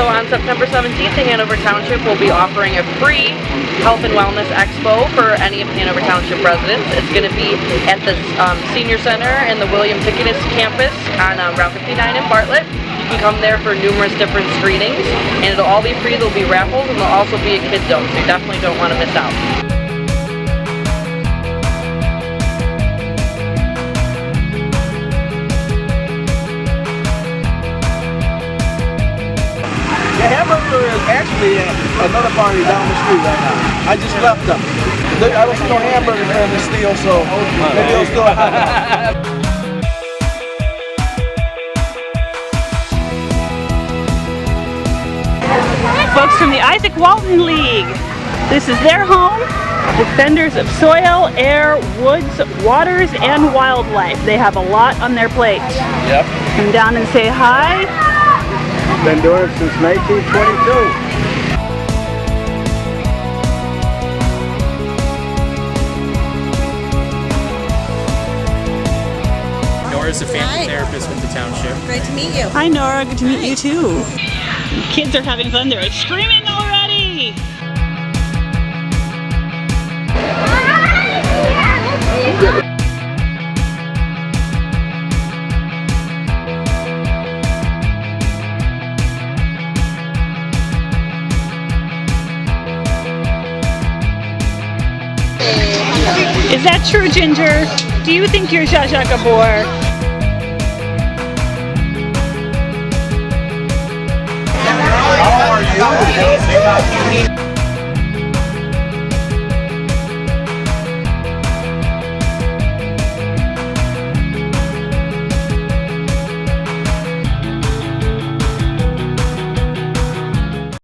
So on September 17th, the Hanover Township will be offering a free Health and Wellness Expo for any of Hanover Township residents. It's going to be at the um, Senior Center in the William Ticketus campus on um, Route 59 in Bartlett. You can come there for numerous different screenings and it'll all be free. There'll be raffles and there'll also be a kid zone, so you definitely don't want to miss out. Actually at another party down the street right now. I just left them. There- I don't see no hamburgers in the steel, so maybe they'll still have them. Folks from the Izaak Walton League. This is their home. Defenders of soil, air, woods, waters, and wildlife. They have a lot on their plate. Yep. Come down and say hi. Been doing it since 1922. Nora's a family Hi. therapist with the township. Great to meet you. Hi Nora, good to meet you too. Kids are having fun. They're screaming already. Is that true, Ginger? Do you think you're Zsa Zsa Gabor? How are you?